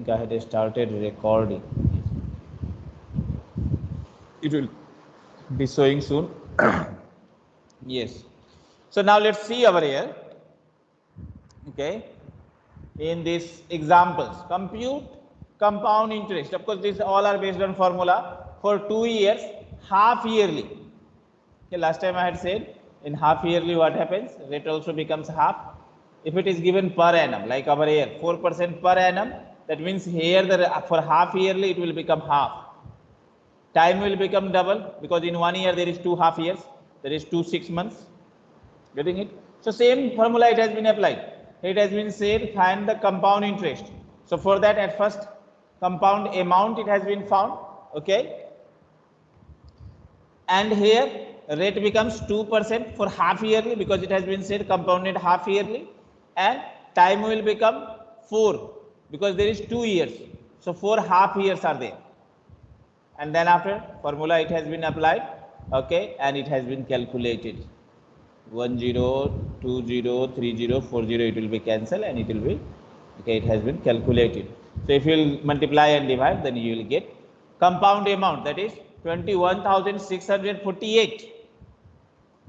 think I had started recording. It will be showing soon. yes. So now let's see over here. Okay. In these examples, compute compound interest. Of course, these all are based on formula for two years, half yearly. Okay, last time I had said in half yearly what happens? Rate also becomes half. If it is given per annum, like over here, 4% per annum, that means here the, uh, for half yearly it will become half. Time will become double because in one year there is two half years, there is two six months. Getting it? So same formula it has been applied. It has been said find the compound interest. So for that at first compound amount it has been found. Okay. And here rate becomes 2% for half yearly because it has been said compounded half yearly and time will become 4 because there is 2 years. So 4 half years are there. And then after formula it has been applied okay and it has been calculated. 1 0 2 0 3 0 4 0 it will be cancelled and it will be okay it has been calculated. So if you will multiply and divide then you will get compound amount that is 21648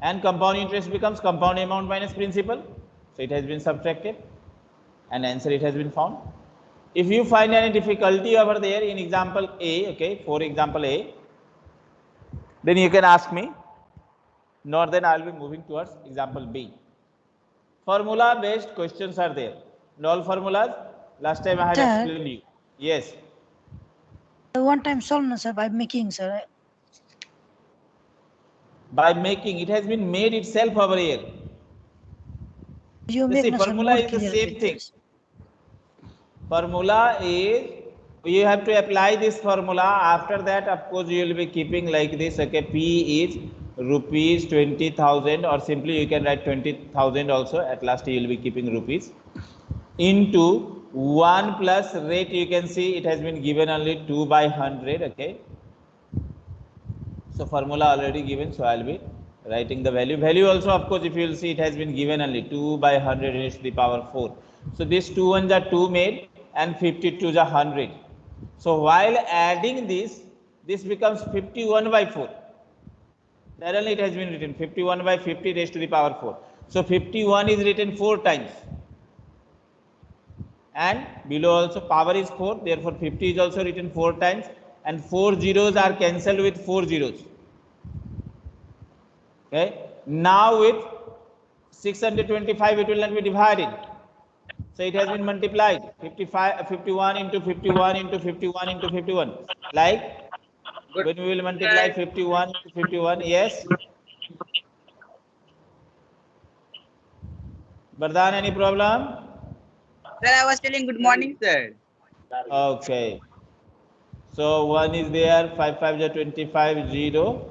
and compound interest becomes compound amount minus principal. So it has been subtracted. And answer it has been found if you find any difficulty over there in example a okay for example a then you can ask me nor then i will be moving towards example b formula based questions are there all formulas last time i had Sir. explained you yes One time solved, sir, by making, sir. by making it has been made itself over here You You make see, formula is the same thing. this. Formula is you have to apply this formula. After that of course you will be keeping like this okay? P is rupees 20000 or simply you can write 20000 also. At last you will be keeping rupees. Into 1 plus rate you can see it has been given only 2 by 100 okay? So formula already given so i'll be writing the value. Value also of course if you will see it has been given only 2 by 100 raised to the power 4 so these two ones are 2 made and 52 is a 100 so while adding this this becomes 51 by 4 there only it has been written 51 by 50 raised to the power 4 so 51 is written 4 times. And below also power is 4 therefore 50 is also written 4 times. And 4 zeros are cancelled with 4 zeros. Okay? Now with 625 it will not be divided so it has been multiplied. 55 51 into 51 into 51 into 51 like when we will multiply 51 into 51 yes. Vardhan, any problem? Sir, I was telling good morning, sir. Okay. So one is there, five five is 25, zero,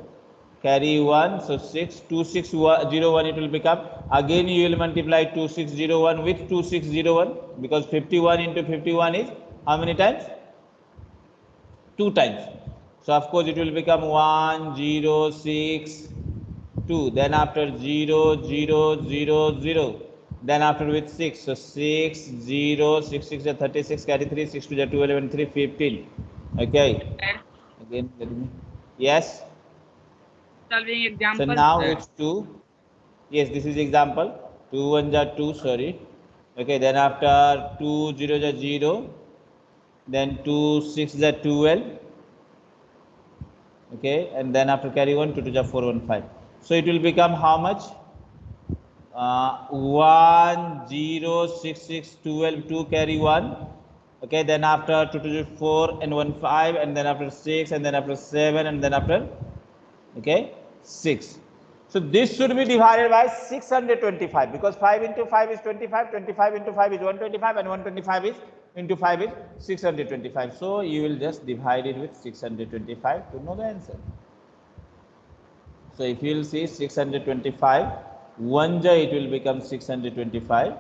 carry one, so six, two six one, zero one it will become. Again you will multiply two six zero one with two six zero one because 51 into 51 is how many times? Two times. So of course it will become one, zero, six, two. Then after zero, zero, zero, zero. Then after with 6, so 6, 0, 6, 6 is 36, carry 3, 6 to the 12, 11, 3, 15. Okay. Again. Yes. Solving example. So now it's 2. Yes, this is example. 2 1 are 2, sorry. Okay, then after 2 0 is 0. Then 2 6 is 12. Okay, and then after carry 1, 2 to 4 1 5. So it will become how much? uh, 1 0 6 6 12 2 carry 1 okay then after 2 to 4 and 1 5 and then after 6 and then after 7 and then after okay 6 so this should be divided by 625 because 5 into 5 is 25 25 into 5 is 125 and 125 is into 5 is 625 so you will just divide it with 625 to know the answer. So if you will see 625 1 ja it will become 625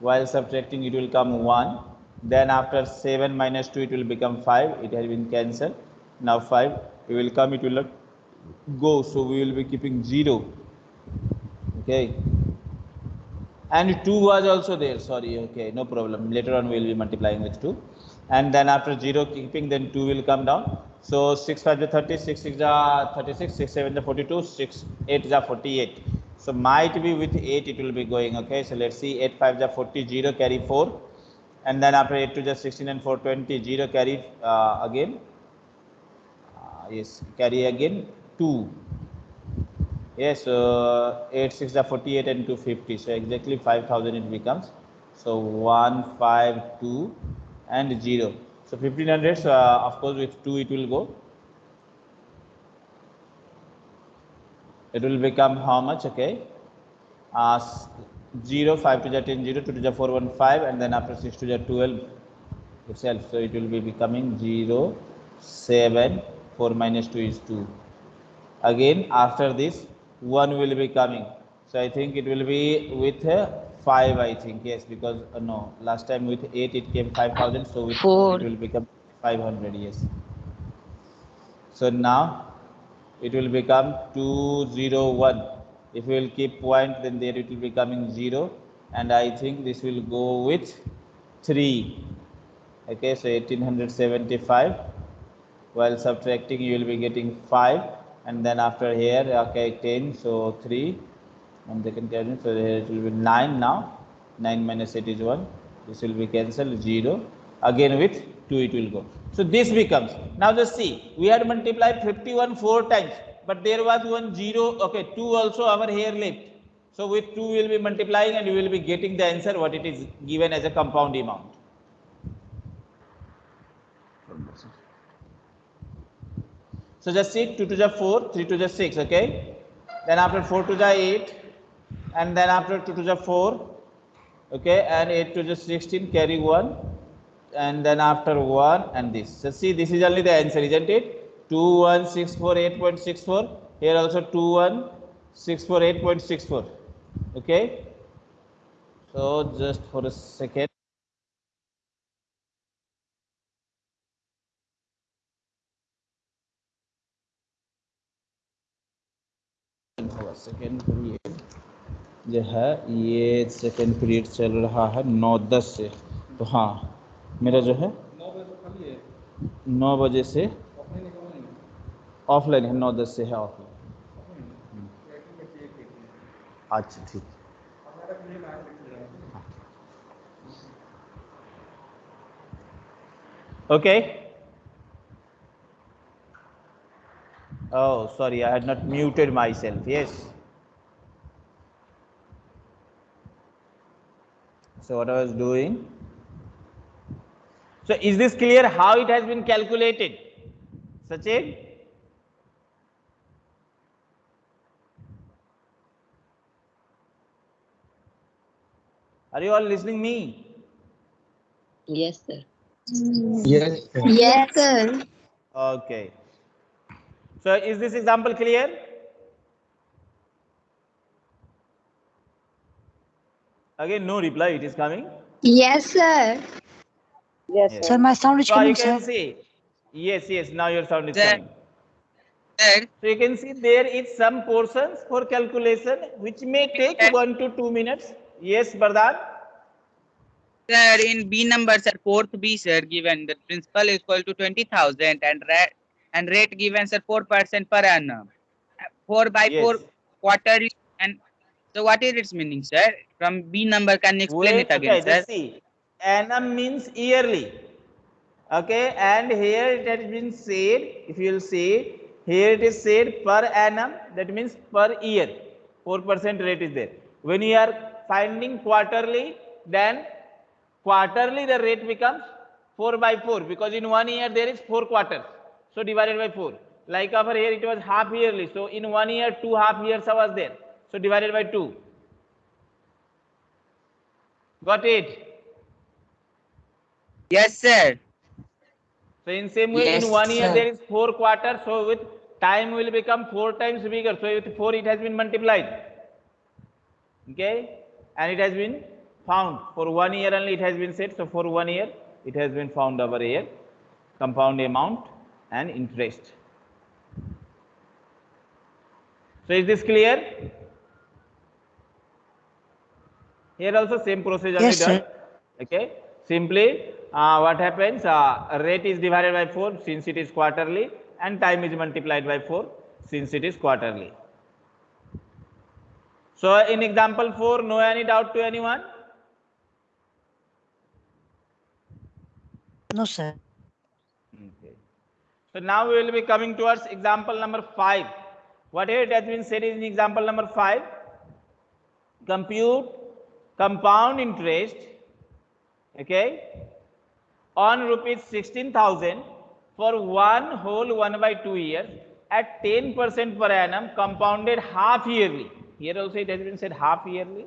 while subtracting it will come 1 then after 7 minus 2 it will become 5 it has been cancelled. Now 5 it will come it will not go so we will be keeping 0 okay? And 2 was also there sorry okay no problem. Later on we'll be multiplying with 2 and then after 0 keeping then 2 will come down. So 6 5 is 30 6 6 is 36 6 7 is 42 6 8 is 48 so might be with 8 it will be going okay? So let's see 8 5 is 40 0 carry 4 and then after 8 to just 16 and 4 20 0 carry uh, again. Uh, yes carry again 2 yes uh, 8 6 are 48 and 250 so exactly 5000 it becomes. So 152 and 0 so 1500 so uh, of course with 2 it will go. It will become how much? Okay. Uh, 0 5 to the 10 0 2 to the 4 1 5 and then after 6 to the 12 itself. So it will be becoming 0 7 4 minus 2 is 2 again after this 1 will be coming. So i think it will be with uh, 5 i think yes because uh, no last time with 8 it came 5000 so with Four. it will become 500 yes. So now it will become 201 if we will keep point then there it will be coming 0 and i think this will go with 3 okay so 1875 while subtracting you will be getting 5 and then after here okay 10 so 3 and they can carry so here it will be 9 now. 9 minus 8 is 1 this will be cancelled 0 again with 2 it will go. So this becomes. Now just see we had multiplied 51 four times but there was one 0 okay 2 also our here left so with 2 we will be multiplying and we will be getting the answer what it is given as a compound amount So just see 2 to the 4, 3 to the 6, okay? Then after 4 to the 8, and then after 2 to the 4, okay? And 8 to the 16, carry 1, and then after 1 and this. So see, this is only the answer, isn't it? 2, 1, 6, 4, 8.64. Here also 2, 1, 6, 4, 8.64. Okay? So just for a second. Second period जो है ये second period चल रहा है नौ दस से। तो हाँ मेरा जो है नौ बजे से ऑफलाइन है नौ दस से है ऑफलाइन अच्छा ठीक। Okay Oh, sorry, I had not muted myself. Yes. So, what I was doing. So, is this clear how it has been calculated? Sachin? Are you all listening me? Yes, sir. Yes, sir. Yes, sir. Okay. So, is this example clear? Again, no reply, it is coming. Yes, sir. Yes. Sir, my sound is So, you coming, can sir. see. Yes, yes, now your sound is Sir. coming. Sir, So, you can see there is some portions for calculation which may take Sir. 1 to 2 minutes. Yes, Bardhan? sir, in B number, sir, fourth B, sir, given the principal is equal to 20,000 and rate, and rate given, sir, 4% per annum. 4 by Yes. 4 quarterly. And so, what is its meaning, sir? From B number, can you explain Wait, it again, okay, sir? see. Annum means yearly. Okay, and here it has been said, if you will see, here it is said per annum, that means per year. 4% rate is there. When you are finding quarterly, then quarterly the rate becomes 4 by 4 because in one year there is 4 quarters. So divided by 4. Like over here it was half yearly. So in one year, two half years was there. So divided by 2. Got it? Yes, sir. So in same way, Yes, in one year sir. there is four quarters. So with time will become four times bigger. So with four it has been multiplied. Okay, and it has been found for one year only. It has been said. So for one year it has been found over here, compound amount and interest. So is this clear? Here also same procedure Yes, done. Okay. Simply, uh, what happens? Uh, rate is divided by 4 since it is quarterly and time is multiplied by 4 since it is quarterly. So in example 4, no any doubt to anyone? No, sir. So now we will be coming towards example number 5. What it has been said in example number 5? Compute compound interest, okay, on rupees 16,000 for one whole 1 by 2 years at 10% per annum compounded half yearly. Here also it has been said half yearly.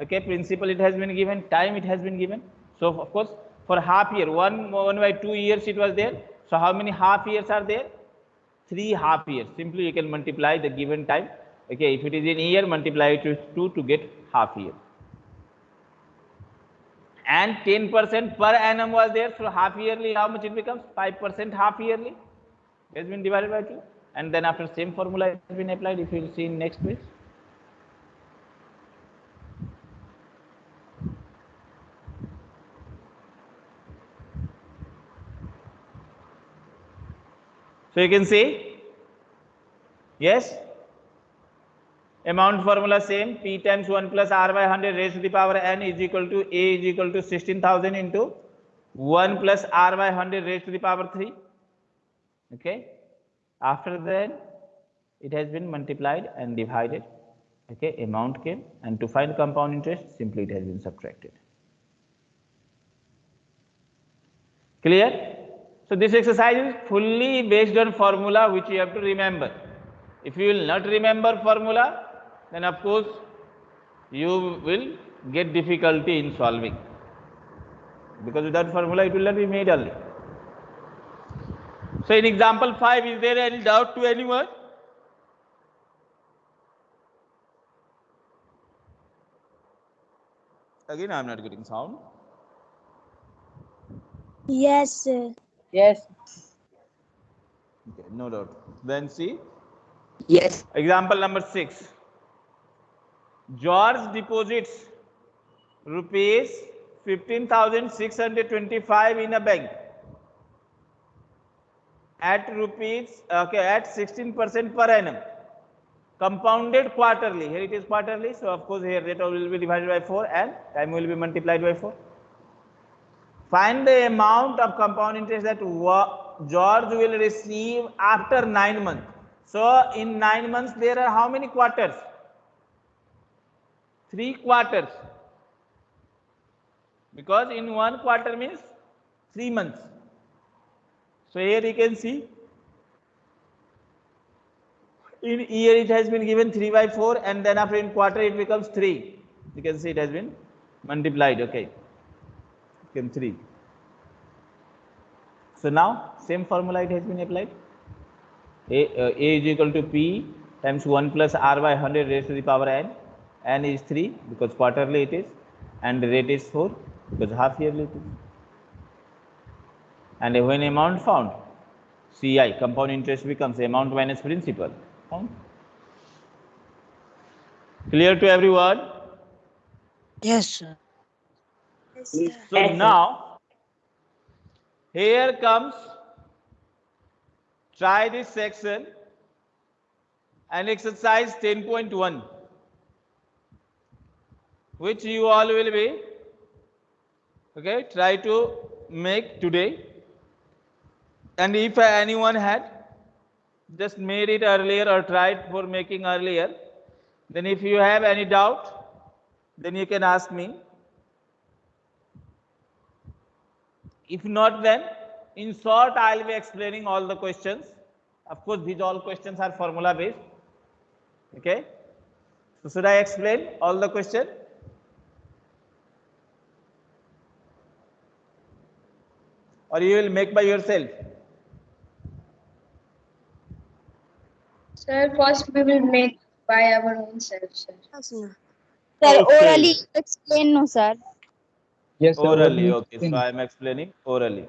Okay, principal it has been given, time it has been given. So of course, for half year, one, one by two years it was there. So how many half years are there? Three half years. Simply you can multiply the given time. Okay, if it is in year, multiply it with two to get half year. And 10% per annum was there. So half yearly, how much it becomes? 5% half yearly. Has been divided by two. And then after same formula has been applied. If you see in next page. So you can see, yes, amount formula same, P times 1 plus R by 100 raised to the power n is equal to A is equal to 16,000 into 1 plus R by 100 raised to the power 3. Okay. After that, it has been multiplied and divided. Okay, amount came and to find compound interest, simply it has been subtracted. Clear? So this exercise is fully based on formula which you have to remember. If you will not remember formula, then of course you will get difficulty in solving. Because without formula it will not be made only. So in example 5, is there any doubt to anyone? Again I am not getting sound. Yes, sir. Yes. Okay, no doubt. Then see Yes. example number 6. George deposits rupees 15,625 in a bank at rupees okay at 16% per annum compounded quarterly here it is quarterly so of course here rate will be divided by 4 and time will be multiplied by 4 find the amount of compound interest that George will receive after 9 months. So in 9 months there are how many quarters? 3 quarters. Because in one quarter means 3 months. So here you can see. In year it has been given 3 by 4 and then after in quarter it becomes 3 you can see it has been multiplied. Okay became 3 so now same formula it has been applied? A, uh, a is equal to p times 1 plus r by 100 raised to the power n. N is 3 because quarterly it is and rate is 4 because half yearly it is. And when amount found ci compound interest becomes amount minus principal. Found? Clear to everyone? Yes, sir. So now here comes try this section and exercise 10.1 which you all will be okay try to make today. And if anyone had just made it earlier or tried for making earlier then if you have any doubt then you can ask me if not then in short i'll be explaining all the questions of course these all questions are formula based okay so should i explain all the question or you will make by yourself Sir, first we will make by our own self, sir. Sir, Okay. orally explain, no, sir. Yes, sir. orally okay so i am explaining orally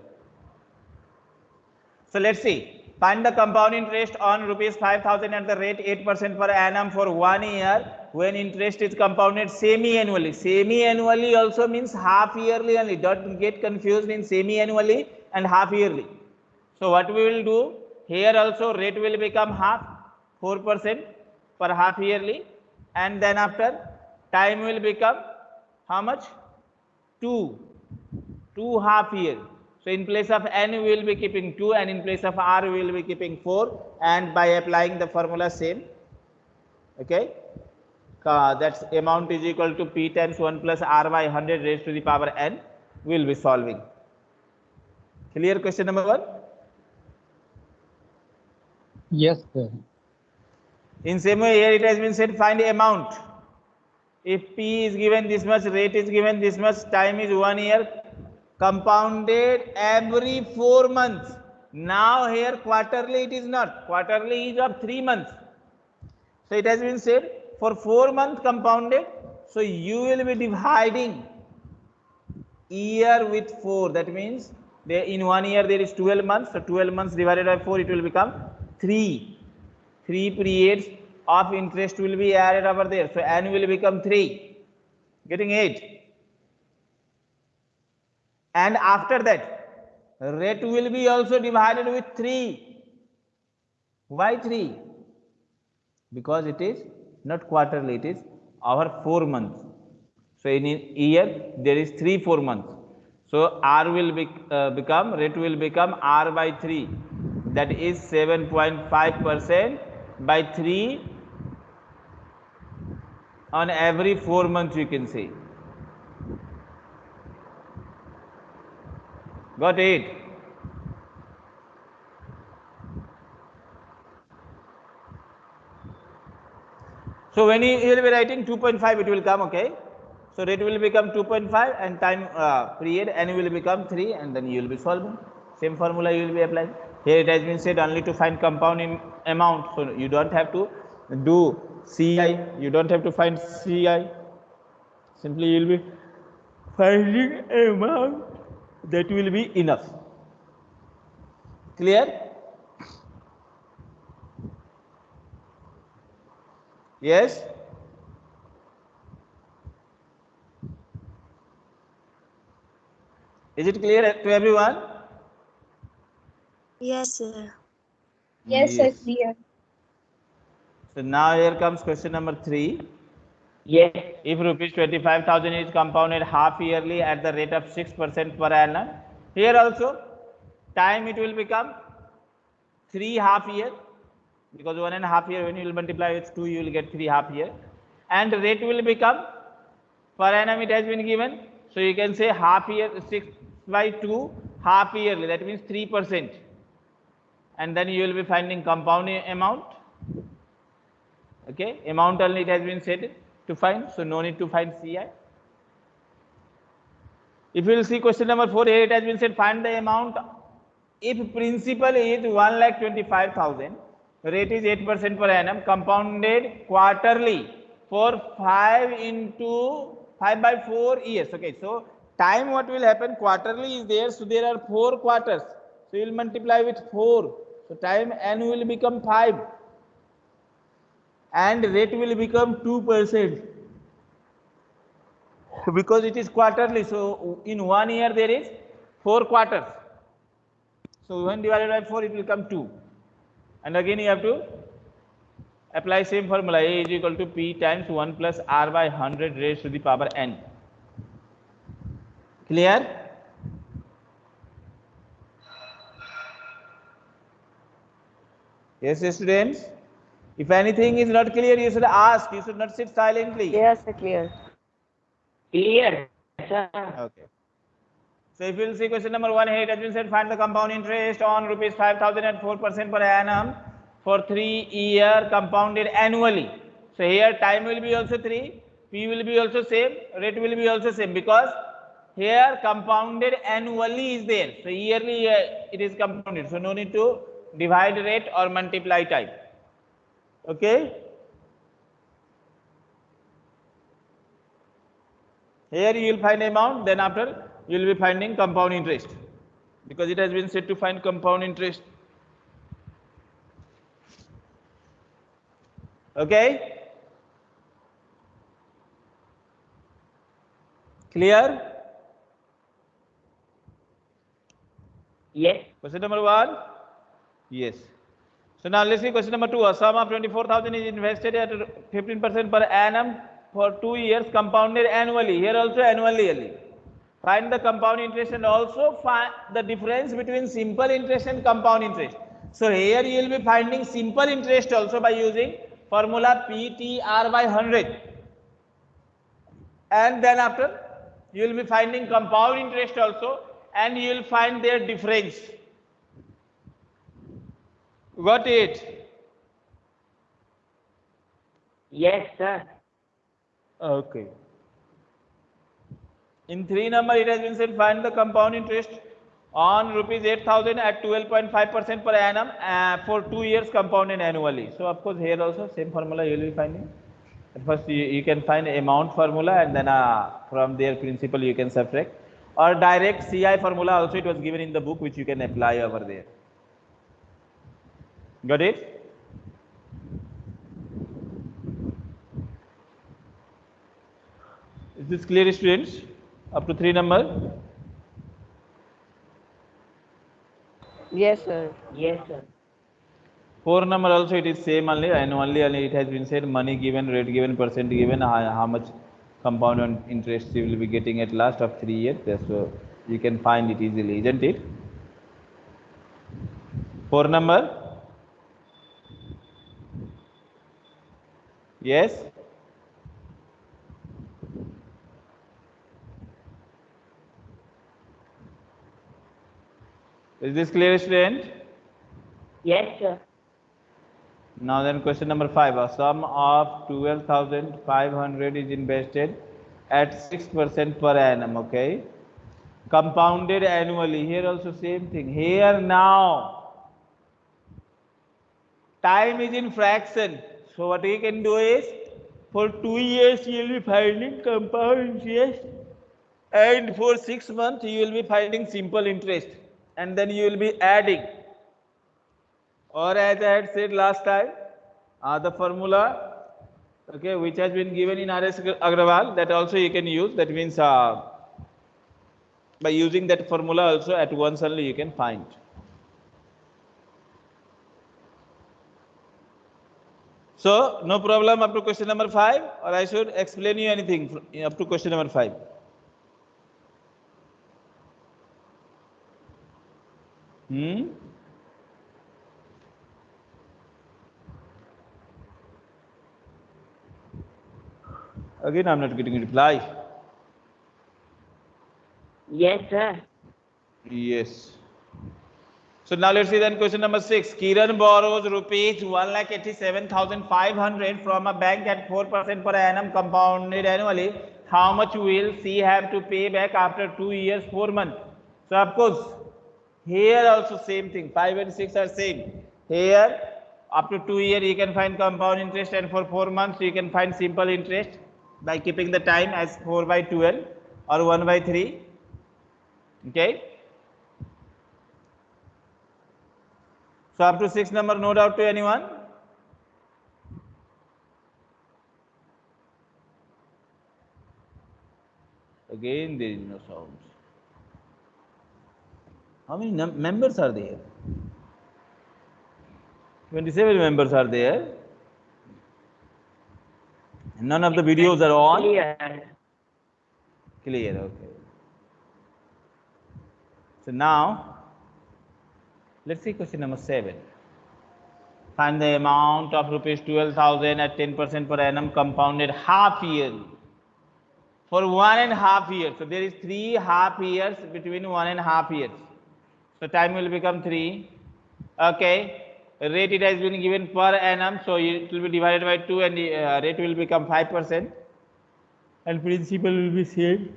so let's see Find the compound interest on rupees 5000 at the rate 8% per annum for one year when interest is compounded semi-annually. Semi-annually also means half yearly only. Don't get confused in semi-annually and half yearly. So what we will do here also rate will become half 4% per half yearly and then after time will become how much? 2. 2 half year. So in place of n we will be keeping 2 and in place of r we will be keeping 4 and by applying the formula same okay uh, that's amount is equal to p times 1 plus r by 100 raised to the power n we will be solving. Clear question number 1? Yes, sir. In same way here it has been said find amount. If p is given this much, rate is given this much, time is 1 year, compounded every 4 months. Now here quarterly it is not, quarterly is of 3 months. So it has been said for 4 months compounded, so you will be dividing year with 4. That means in one year there is 12 months, so 12 months divided by 4 it will become 3. 3 periods of interest will be added over there. So n will become 3, getting 8. And after that, rate will be also divided with 3. Why 3? Because it is not quarterly, it is over 4 months. So in a year, there is 3 4 months. So R will be, uh, become, rate will become R by 3. That is 7.5 percent by 3 on every 4 months you can say. Got it? So when you will be writing 2.5 it will come okay. So rate will become 2.5 and time uh, period n will become 3 and then you will be solving. Same formula you will be applying. Here it has been said only to find compound amount. So you don't have to do CI, you don't have to find CI. Simply you will be finding amount that will be enough. Clear? Yes? Is it clear to everyone? Yes, sir. Yes, sir, clear. So now here comes question number three. Yes. If rupees 25,000 is compounded half yearly at the rate of 6% per annum, here also time it will become three half year because one and a half year when you will multiply with two you will get three half year and rate will become per annum it has been given. So you can say half year 6 by 2 half yearly that means 3 percent and then you will be finding compounding amount okay amount only it has been set to find so no need to find ci if you will see question number 4 here it has been said find the amount. If principal is 1 lakh 25000 rate is 8 percent per annum compounded quarterly for 5 into 5 by 4 years. Okay so time what will happen quarterly is there so there are 4 quarters. So you will multiply with 4 so time n will become 5 and rate will become 2 percent. Because it is quarterly so in one year there is 4 quarters. So when divided by 4 it will come 2 and again you have to apply same formula a is equal to p times 1 plus r by 100 raised to the power n. Clear? Yes students if anything is not clear you should ask you should not sit silently Yes, sir, clear. Clear, sir. Okay. So if you'll see question number one here, it has been said find the compound interest on rupees 5000 at 4% per annum for three year compounded annually. So here time will be also three, P will be also same, rate will be also same because here compounded annually is there. So yearly uh, it is compounded. So no need to divide rate or multiply time. Okay. Here you will find amount, then after you will be finding compound interest because it has been said to find compound interest. Okay. Clear? Yes. Question number one? Yes. So now let's see question number two. A sum of 24,000 is invested at 15% per annum for two years compounded annually. Here also annually. Find the compound interest and also find the difference between simple interest and compound interest. So here you will be finding simple interest also by using formula PTR by 100. And then after you will be finding compound interest also and you will find their difference. Got it? Yes, sir. Okay. In three number, it has been said find the compound interest on rupees 8000 at 12.5% per annum uh, for two years compounded annually. So, of course, here also same formula you will be finding. At first, you, you can find amount formula and then uh, from their principle you can subtract or direct CI formula also it was given in the book which you can apply over there. Got it? Is this clear students? Up to three number? Yes, sir. Yes, sir. Four number also it is same only and only, only it has been said money given, rate given, percent given, how, how much compound on interest you will be getting at last of three years. That's so you can find it easily, isn't it? Four number? Yes? Is this clear student? Yes, sir. Now then question number five, a sum of twelve thousand five hundred is invested at six percent per annum, okay? Compounded annually, here also same thing, here now. Time is in fraction, so what you can do is, for two years you will be finding compound interest and for six months you will be finding simple interest and then you will be adding or as I had said last time, uh, the formula, okay, which has been given in RS Agrawal, that also you can use. That means uh, by using that formula also at once only you can find. So, no problem up to question number 5 or I should explain you anything up to question number 5. Hmm? Again, I'm not getting a reply. Yes, sir. Yes. So now let's see then question number six. Kiran borrows rupees one lakh eighty-seven thousand five hundred from a bank at four percent per annum compounded annually. How much will she have to pay back after two years, four months? So of course, here also same thing. Five and six are same. Here, up to two year you can find compound interest, and for four months you can find simple interest by keeping the time as four by twelve or one by three. Okay. So up to six number, no doubt to anyone? Again, there is no sound. How many members are there? 27 members are there. None of the videos are on. Clear. Clear, okay. So now, let's see question number seven. Find the amount of rupees twelve thousand at ten percent per annum compounded half yearly for one and a half years. So there is three half years between one and a half years. So time will become three. Okay. Rate it has been given per annum, so it will be divided by two, and the uh, rate will become five percent, and principal will be same.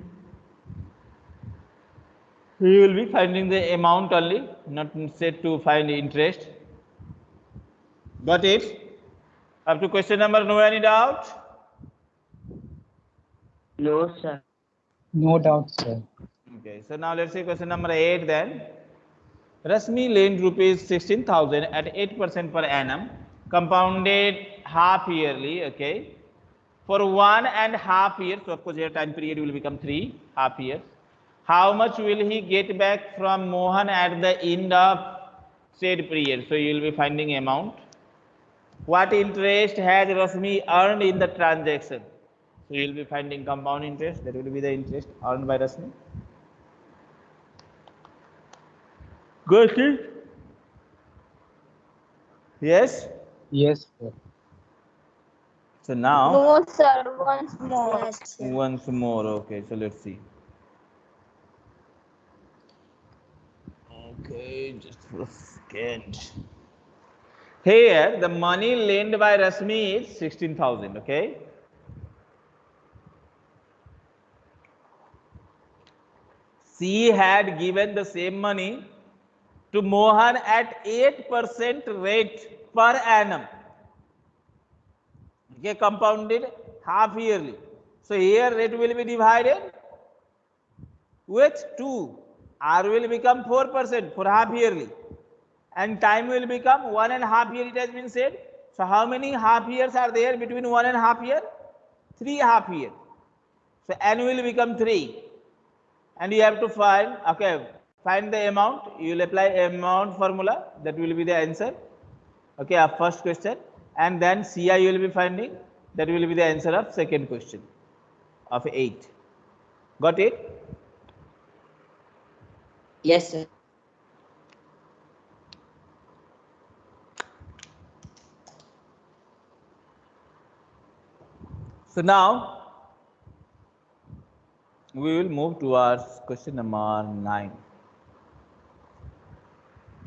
You will be finding the amount only, not said to find interest. Got it? Up to question number, no any doubt? No, sir. No doubt, sir. Okay, so now let's see question number eight then. Rasmi lent rupees sixteen thousand at eight percent per annum, compounded half yearly, okay. For one and half years so of course here time period will become three half years. How much will he get back from Mohan at the end of said period? So you will be finding amount. What interest has Rasmi earned in the transaction? So you will be finding compound interest. That will be the interest earned by Rasmi. Good. Yes. Yes, sir. So now No, sir. Once more. Once more. Okay. So let's see. Okay, just for a second. Here, the money lent by Rasmi is 16,000. Okay. She had given the same money to Mohan at 8% rate per annum. Okay, compounded half yearly. So here rate will be divided with 2. R will become 4% for half yearly. And time will become one and half year, it has been said. So how many half years are there between one and half year? Three half year. So N will become 3. And you have to find, okay, find the amount. You will apply amount formula. That will be the answer. Okay, our first question. And then CI you will be finding. That will be the answer of second question of 8. Got it? Yes, sir. So now we will move towards question number 9.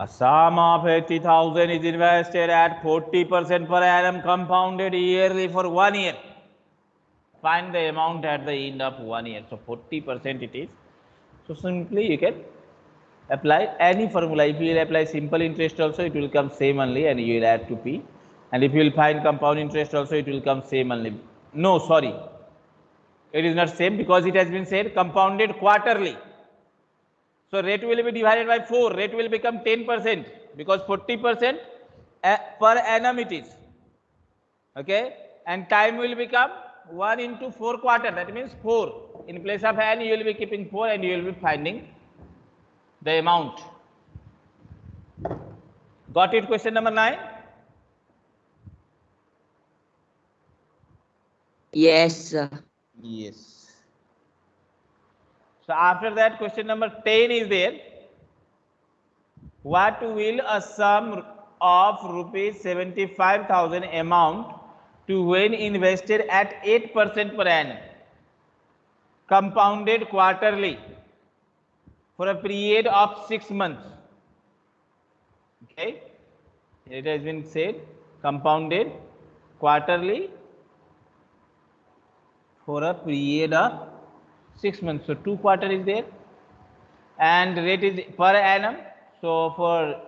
A sum of 80,000 is invested at 40% per annum compounded yearly for one year. Find the amount at the end of one year. So 40% it is. So simply you can apply any formula. If you will apply simple interest also, it will come same only and you will add to P. And if you will find compound interest also, it will come same only. No, sorry. It is not same because it has been said compounded quarterly. So rate will be divided by 4. Rate will become 10% because 40% a- eh, per annum it is. Okay. And time will become 1 into 4 quarter. That means 4. In place of n, you will be keeping 4 and you will be finding the amount. Got it? Question number 9. Yes, sir. Yes. So after that, question number 10 is there. What will a sum of rupees 75,000 amount to when invested at 8% per annum, compounded quarterly for a period of 6 months? Okay. It has been said compounded quarterly for a period of six months. So two quarter is there, and rate is per annum. So for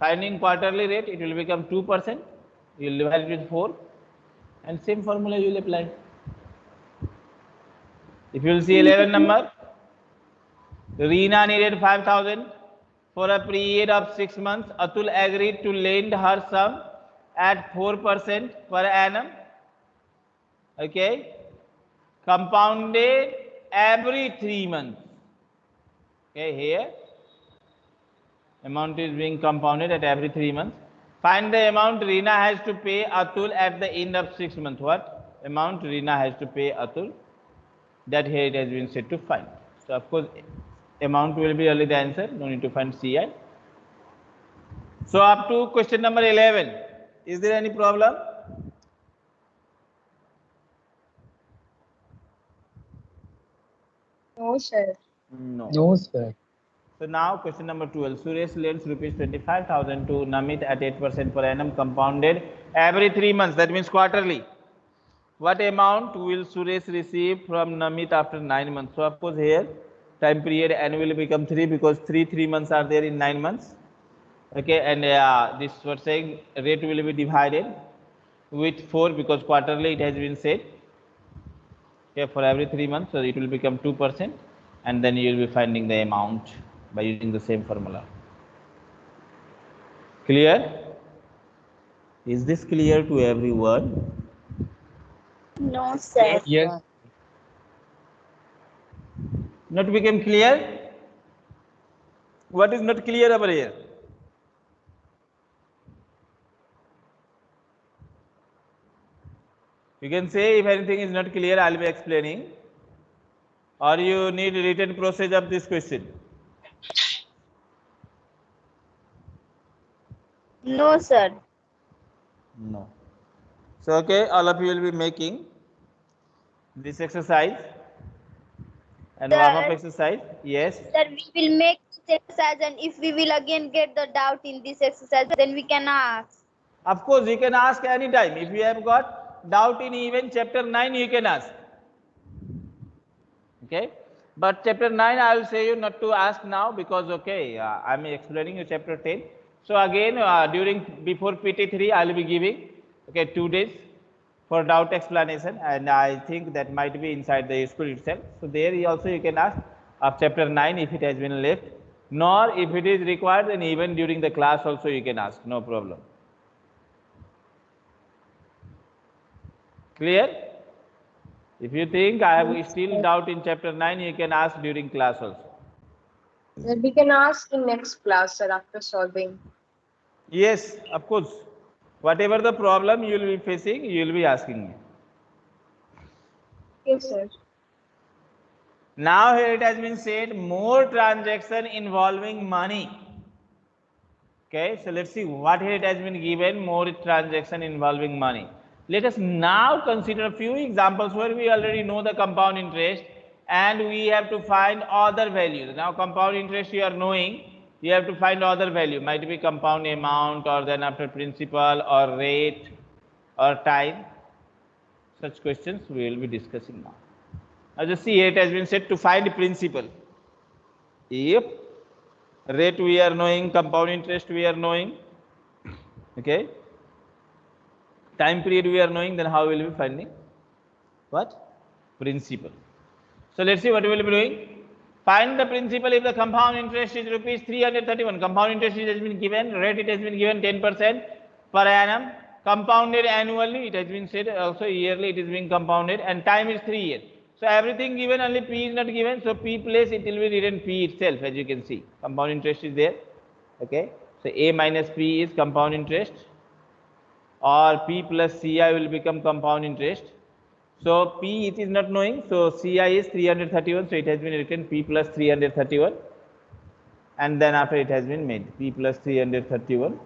finding quarterly rate, it will become two percent. You will divide it with four, and same formula you will apply. If you will see 11 number, Reena needed 5000 for a period of six months. Atul agreed to lend her sum at 4% per annum. Okay compounded every three months. Okay, here amount is being compounded at every three months. Find the amount Reena has to pay Atul at the end of six months. What amount Reena has to pay Atul? That here it has been said to find. So of course, amount will be only the answer. No need to find CI. So up to question number 11. Is there any problem? No, sir. No. No, sir. So now question number 12. Suresh lends rupees 25,000 to Namit at 8% per annum compounded every three months. That means quarterly. What amount will Suresh receive from Namit after nine months? So of course here time period n will become three because three three months are there in nine months. Okay, and uh, this was saying rate will be divided with four because quarterly it has been said. Okay, for every three months, so it will become two percent, and then you will be finding the amount by using the same formula. Clear? Is this clear to everyone? No, sir. Yes. Not became clear? What is not clear over here? You can say if anything is not clear, I'll be explaining. Or you need written process of this question. No, sir. No. So, okay, all of you will be making this exercise and warm up exercise. Yes. Sir, we will make this exercise and if we will again get the doubt in this exercise, then we can ask. Of course, you can ask anytime. If you have got doubt in even chapter 9, you can ask. Okay. But chapter 9, I will say you not to ask now because, okay, uh, I am explaining you chapter 10. So again, uh, during, before PT3, I will be giving, okay, two days for doubt explanation. And I think that might be inside the school itself. So there you also you can ask of chapter 9 if it has been left. Nor if it is required, then even during the class also you can ask, no problem. Clear? If you think I have still doubt in chapter 9, you can ask during class also. We can ask in next class, sir, after solving. Yes, of course. Whatever the problem you will be facing, you will be asking me. Yes, sir. Now here it has been said more transaction involving money. Okay, so let's see what here it has been given more transaction involving money. Let us now consider a few examples where we already know the compound interest and we have to find other values. Now compound interest you are knowing, you have to find other value, might be compound amount or then after principal or rate or time. Such questions we will be discussing now. Now just see it has been said to find principal. If rate we are knowing, compound interest we are knowing, okay. Time period we are knowing, then how we will we be finding? What? Principal. So let's see what we will be doing. Find the principal if the compound interest is rupees 331. Compound interest has been given, rate it has been given 10% per annum. Compounded annually, it has been said also yearly it is being compounded and time is 3 years. So everything given, only P is not given. So P place it will be written P itself as you can see. Compound interest is there. Okay. So A minus P is compound interest or P plus CI will become compound interest. So P it is not knowing. So CI is 331. So it has been written P plus 331. And then after it has been made P plus 331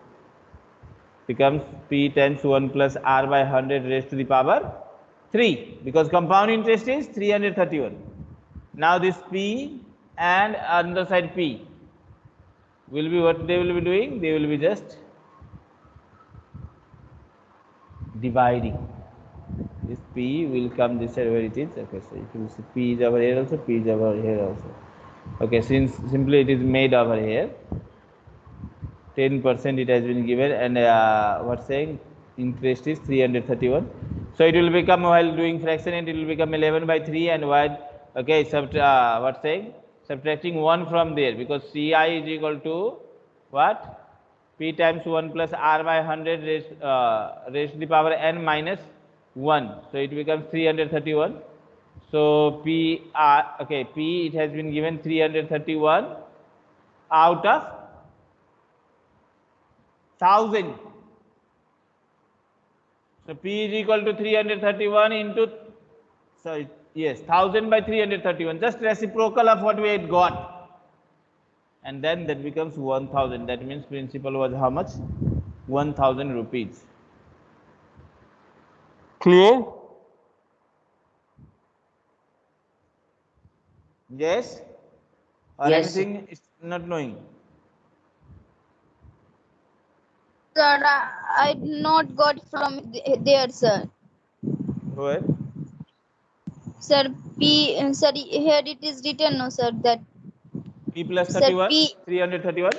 becomes P times 1 plus R by 100 raised to the power 3 because compound interest is 331. Now this P and another side P will be what they will be doing? They will be just dividing. This P will come this side where it is. Okay, so you see P is over here also, P is over here also. Okay, since simply it is made over here, 10% it has been given and uh, what saying interest is 331. So it will become while doing fraction it will become 11 by 3 and while okay sub uh, what saying subtracting 1 from there because Ci is equal to what p times 1 plus r by 100 raised, uh, raised to the power n minus 1. So it becomes 331. So p r okay p it has been given 331 out of 1000. So P is equal to 331 into, sorry yes, 1000 by 331, just reciprocal of what we had got. And then that becomes 1000. That means principal was how much? 1000 rupees. Clear? Yes? Or Yes. anything is not knowing? Sir, I, I not got from there, sir. Go ahead. Sir, P, sir, here it is written, no, sir, that, P plus Sir, 31, P- 331.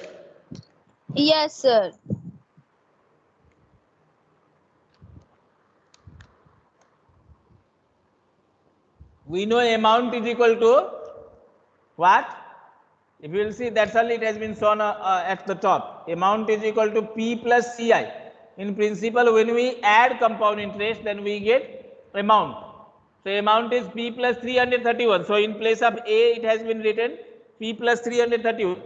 yes, sir. We know amount is equal to what if you will see that's all it has been shown uh, uh, at the top amount is equal to p plus ci in principle when we add compound interest then we get amount. So amount is P plus 331. So in place of A it has been written P plus 331.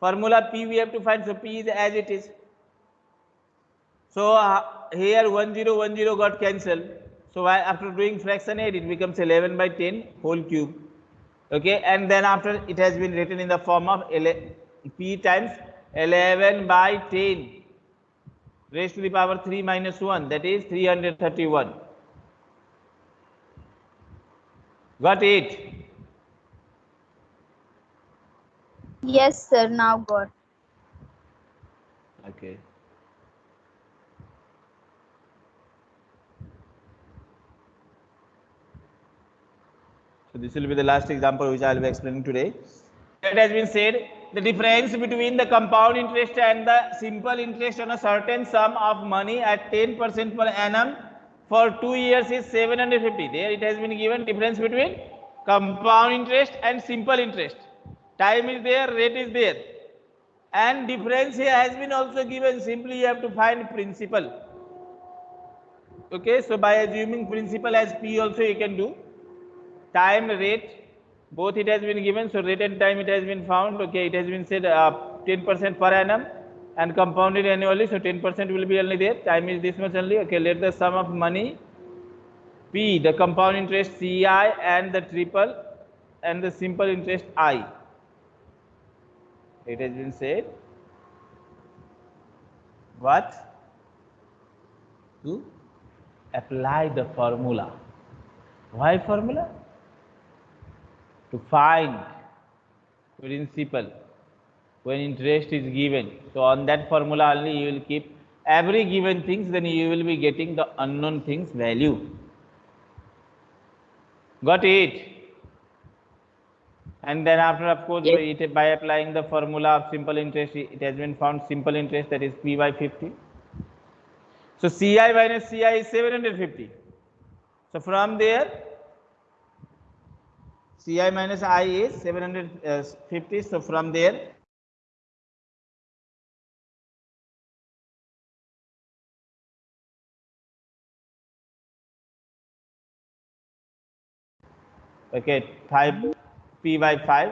Formula P we have to find. So P is as it is. So uh, here 1010 got cancelled. So after doing fraction 8 it becomes 11 by 10 whole cube. Okay and then after it has been written in the form of P times 11 by 10 raised to the power 3 minus 1 that is 331. Got it? Yes, sir. Now got. Okay. So this will be the last example which I will be explaining today. It has been said the difference between the compound interest and the simple interest on a certain sum of money at 10% per annum for two years is 750. There it has been given difference between compound interest and simple interest. Time is there, rate is there and difference here has been also given simply you have to find principal okay so by assuming principal as p also you can do time rate both it has been given so rate and time it has been found okay it has been said uh, 10% per annum and compounded annually so 10% will be only there. Time is this much only okay let the sum of money p the compound interest ci and the triple and the simple interest i. It has been said. What? To apply the formula. Why formula to find principal when interest is given. So on that formula only you will keep every given things then you will be getting the unknown things value. Got it? And then after of course Yes. it, by applying the formula of simple interest it has been found simple interest that is p by 50 so ci minus ci is 750 so from there ci minus i is 750 uh, so from there okay 5 p by 5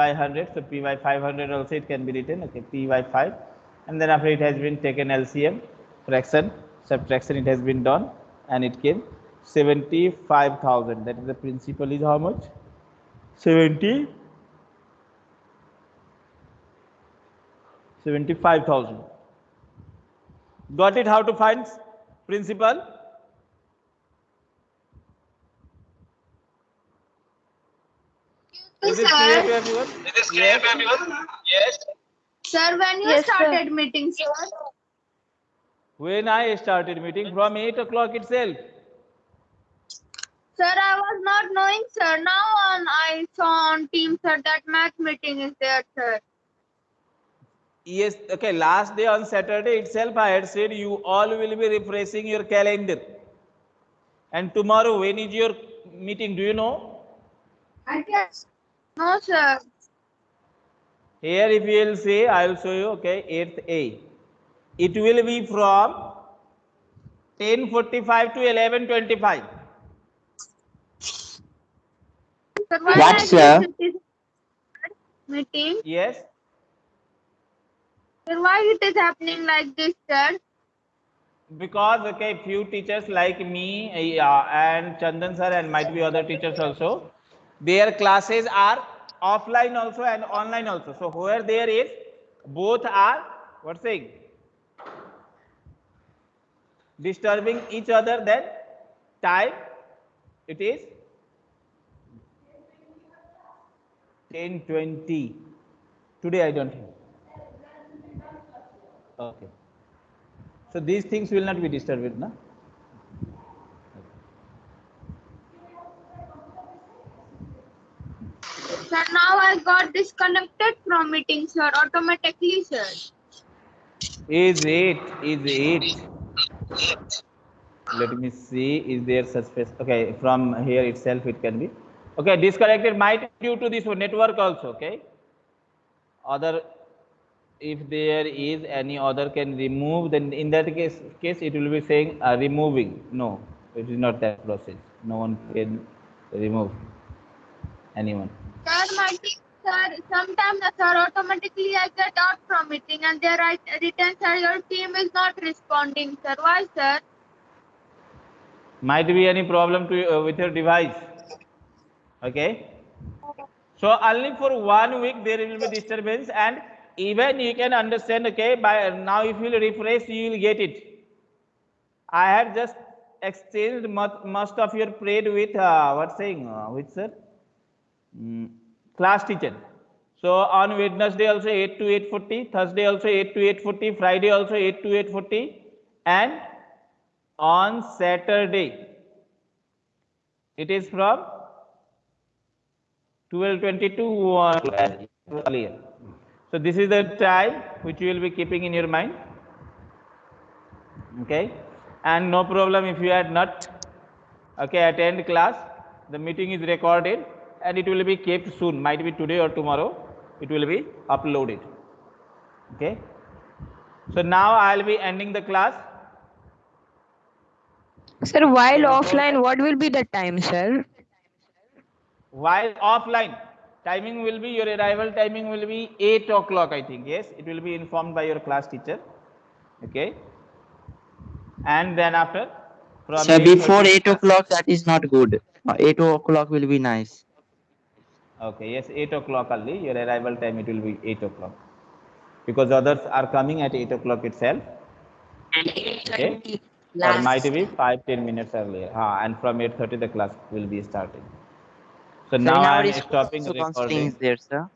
by 100 so p by 500 also it can be written okay p by 5 and then after it has been taken lcm fraction subtraction it has been done and it came 75000 that is the principal is how much? 70 75000 got it? How to find principal? Is it clear to everyone? Yes. Sir, when you Yes, sir. started meeting, sir? when i started meeting? From 8 o'clock itself Sir, I was not knowing, sir. Now on, I saw on Teams, sir, that match meeting is there, sir. Yes, okay. Last day on Saturday itself, I had said you all will be refreshing your calendar. And tomorrow, when is your meeting? Do you know? I guess. No, sir. Here, if you will say, I will show you, okay, 8th A. It will be from 10.45 to 11.25. Sir, why What, like sir? this it is meeting? Yes? Sir, why it is happening like this, sir? Because, okay, few teachers like me uh, and Chandan sir and might be other teachers also, their classes are offline also and online also. So, where there is, both are, what saying? Disturbing each other, then time, it is 10.20. Today I don't have. Okay. So these things will not be disturbed, na? Sir, now I got disconnected from meeting, sir, automatically, sir. Is it? Is it? Let me see. Is there such space? Okay, from here itself it can be. Okay, disconnected might due to this network also. Okay. Other if there is any other can remove then in that case case it will be saying uh, removing no it is not that process no one can remove anyone Sir, sir, sometimes sir automatically I get out from meeting and they write written, sir, your team is not responding, sir. Why, sir? might be any problem to uh, with your device okay? So only for one week there will be disturbance and even you can understand okay by now if you refresh you will get it. I have just exchanged most, of your prayed with uh, what saying uh, with sir? Mm, class teacher. So on wednesday also 8 to 840 thursday also 8 to 840 friday also 8 to 840 and on Saturday. It is from 12:22 uh, earlier. So this is the time which you will be keeping in your mind. Okay, and no problem if you had not okay attend class. The meeting is recorded and it will be kept soon. Might be today or tomorrow. It will be uploaded. Okay. So now I will be ending the class. Sir, while offline, what will be the time, sir? While offline timing will be your arrival timing will be 8 o'clock i think yes? It will be informed by your class teacher okay? And then after 8:30 before 8 o'clock, that is not good. Uh, 8 o'clock will be nice. okay yes 8 o'clock only. Your arrival time it will be 8 o'clock. Because others are coming at 8 o'clock itself okay? Or might be 5 10 minutes earlier. Ha, and from 8.30 the class will be starting so now in I'm stopping recording there, sir.